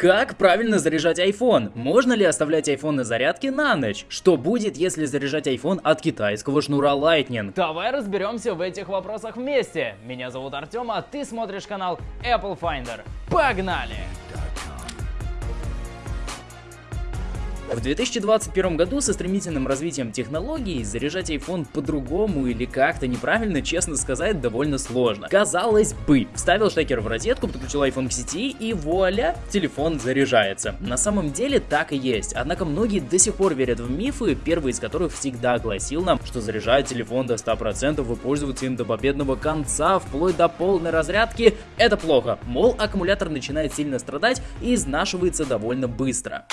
Как правильно заряжать iPhone? Можно ли оставлять iPhone на зарядке на ночь? Что будет, если заряжать iPhone от китайского шнура Lightning? Давай разберемся в этих вопросах вместе. Меня зовут Артем, а ты смотришь канал Apple Finder. Погнали! В 2021 году со стремительным развитием технологий заряжать iPhone по-другому или как-то неправильно, честно сказать, довольно сложно. Казалось бы, вставил штекер в розетку, подключил iPhone к сети и вуаля, телефон заряжается. На самом деле так и есть, однако многие до сих пор верят в мифы, первый из которых всегда гласил нам, что заряжать телефон до 100% и пользоваться им до победного конца, вплоть до полной разрядки, это плохо. Мол, аккумулятор начинает сильно страдать и изнашивается довольно быстро.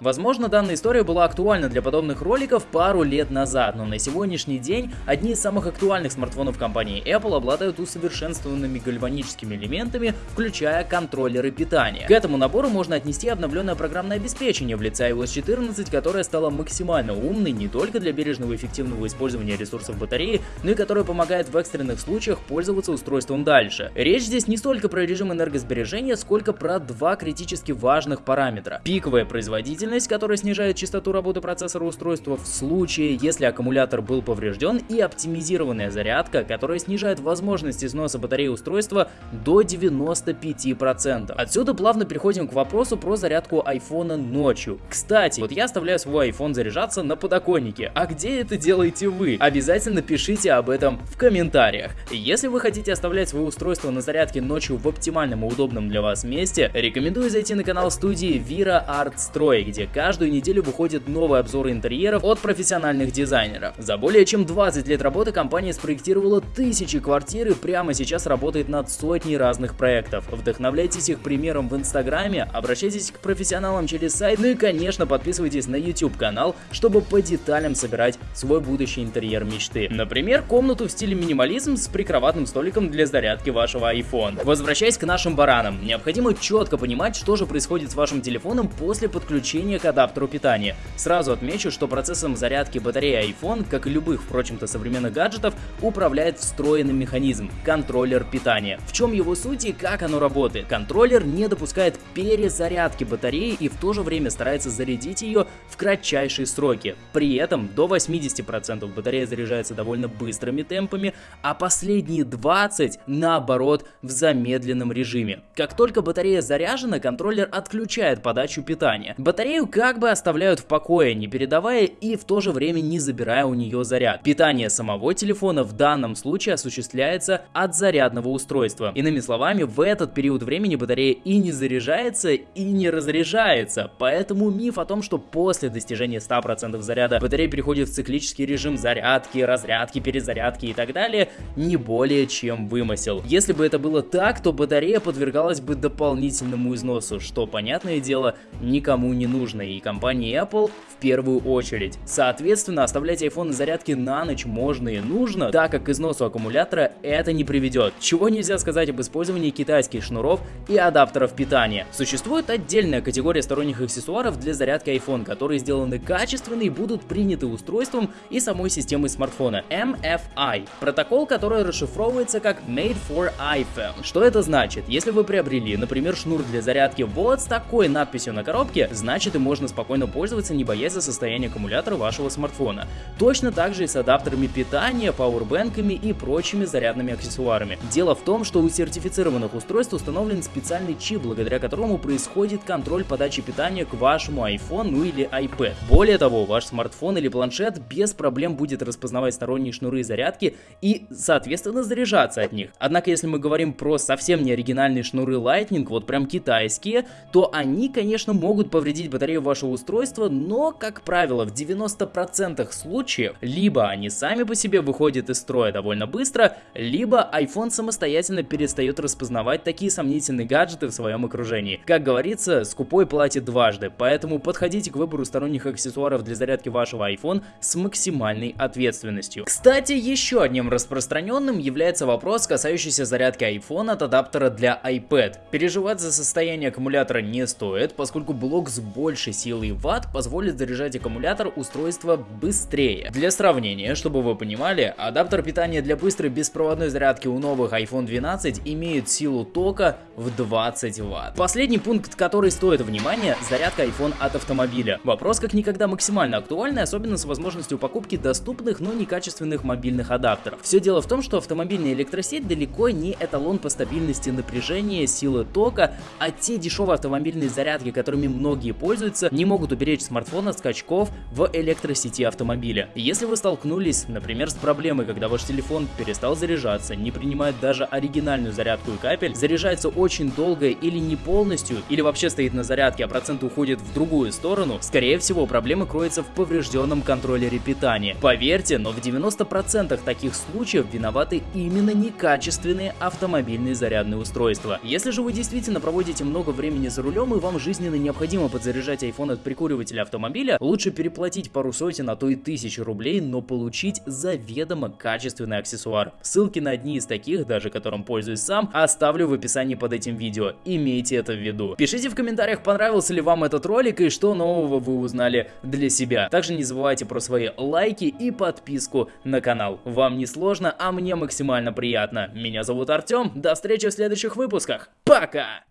Возможно, данная история была актуальна для подобных роликов пару лет назад, но на сегодняшний день одни из самых актуальных смартфонов компании Apple обладают усовершенствованными гальваническими элементами, включая контроллеры питания. К этому набору можно отнести обновленное программное обеспечение в лице iOS 14, которое стало максимально умной не только для бережного и эффективного использования ресурсов батареи, но и которое помогает в экстренных случаях пользоваться устройством дальше. Речь здесь не столько про режим энергосбережения, сколько про два критически важных параметра. Пиковая производительность производительность, которая снижает частоту работы процессора устройства в случае, если аккумулятор был поврежден, и оптимизированная зарядка, которая снижает возможность износа батареи устройства до 95%. Отсюда плавно переходим к вопросу про зарядку айфона ночью. Кстати, вот я оставляю свой iPhone заряжаться на подоконнике, а где это делаете вы? Обязательно пишите об этом в комментариях. Если вы хотите оставлять свое устройство на зарядке ночью в оптимальном и удобном для вас месте, рекомендую зайти на канал студии Vira Art Строй, где каждую неделю выходят новые обзоры интерьеров от профессиональных дизайнеров. За более чем 20 лет работы компания спроектировала тысячи квартир и прямо сейчас работает над сотней разных проектов. Вдохновляйтесь их примером в инстаграме, обращайтесь к профессионалам через сайт, ну и конечно подписывайтесь на YouTube канал, чтобы по деталям собирать свой будущий интерьер мечты. Например, комнату в стиле минимализм с прикроватным столиком для зарядки вашего iPhone. Возвращаясь к нашим баранам, необходимо четко понимать, что же происходит с вашим телефоном после подключения подключения к адаптеру питания. Сразу отмечу, что процессом зарядки батареи iPhone, как и любых, впрочем-то, современных гаджетов, управляет встроенный механизм – контроллер питания. В чем его суть и как оно работает? Контроллер не допускает перезарядки батареи и в то же время старается зарядить ее в кратчайшие сроки. При этом до 80% батарея заряжается довольно быстрыми темпами, а последние 20% наоборот в замедленном режиме. Как только батарея заряжена, контроллер отключает подачу питания. Батарея Батарею как бы оставляют в покое, не передавая и в то же время не забирая у нее заряд. Питание самого телефона в данном случае осуществляется от зарядного устройства. Иными словами, в этот период времени батарея и не заряжается, и не разряжается. Поэтому миф о том, что после достижения 100% заряда батарея переходит в циклический режим зарядки, разрядки, перезарядки и так далее, не более чем вымысел. Если бы это было так, то батарея подвергалась бы дополнительному износу, что, понятное дело, никому не нужно нужно, и компании Apple в первую очередь. Соответственно, оставлять iPhone на зарядке на ночь можно и нужно, так как к износу аккумулятора это не приведет. Чего нельзя сказать об использовании китайских шнуров и адаптеров питания. Существует отдельная категория сторонних аксессуаров для зарядки iPhone, которые сделаны качественно и будут приняты устройством и самой системой смартфона. MFI. Протокол, который расшифровывается как Made for iPhone. Что это значит? Если вы приобрели, например, шнур для зарядки вот с такой надписью на коробке, значит и можно спокойно пользоваться, не боясь за состояние аккумулятора вашего смартфона. Точно так же и с адаптерами питания, пауэрбэнками и прочими зарядными аксессуарами. Дело в том, что у сертифицированных устройств установлен специальный чип, благодаря которому происходит контроль подачи питания к вашему iPhone ну или iPad. Более того, ваш смартфон или планшет без проблем будет распознавать сторонние шнуры зарядки и, соответственно, заряжаться от них. Однако, если мы говорим про совсем не оригинальные шнуры Lightning, вот прям китайские, то они, конечно, могут повредить батарею батарею вашего устройства, но, как правило, в 90% случаев либо они сами по себе выходят из строя довольно быстро, либо iPhone самостоятельно перестает распознавать такие сомнительные гаджеты в своем окружении. Как говорится, скупой платит дважды, поэтому подходите к выбору сторонних аксессуаров для зарядки вашего iPhone с максимальной ответственностью. Кстати, еще одним распространенным является вопрос, касающийся зарядки iPhone от адаптера для iPad. Переживать за состояние аккумулятора не стоит, поскольку блок сбоя больше силы ватт позволит заряжать аккумулятор устройства быстрее. Для сравнения, чтобы вы понимали, адаптер питания для быстрой беспроводной зарядки у новых iPhone 12 имеет силу тока в 20 ватт. Последний пункт, который стоит внимания, зарядка iPhone от автомобиля. Вопрос как никогда максимально актуальный, особенно с возможностью покупки доступных, но некачественных мобильных адаптеров. Все дело в том, что автомобильная электросеть далеко не эталон по стабильности напряжения, силы тока, а те дешевые автомобильные зарядки, которыми многие пользуются, не могут уберечь смартфон от скачков в электросети автомобиля. Если вы столкнулись, например, с проблемой, когда ваш телефон перестал заряжаться, не принимает даже оригинальную зарядку и капель, заряжается очень долго или не полностью, или вообще стоит на зарядке, а процент уходит в другую сторону, скорее всего проблема кроется в поврежденном контроллере питания. Поверьте, но в 90% таких случаев виноваты именно некачественные автомобильные зарядные устройства. Если же вы действительно проводите много времени за рулем и вам жизненно необходимо подзаряжать iPhone от прикуривателя автомобиля, лучше переплатить пару сотен, а то и тысяч рублей, но получить заведомо качественный аксессуар. Ссылки на одни из таких, даже которым пользуюсь сам, оставлю в описании под этим видео. Имейте это в виду. Пишите в комментариях, понравился ли вам этот ролик и что нового вы узнали для себя. Также не забывайте про свои лайки и подписку на канал. Вам не сложно, а мне максимально приятно. Меня зовут Артем, до встречи в следующих выпусках. Пока!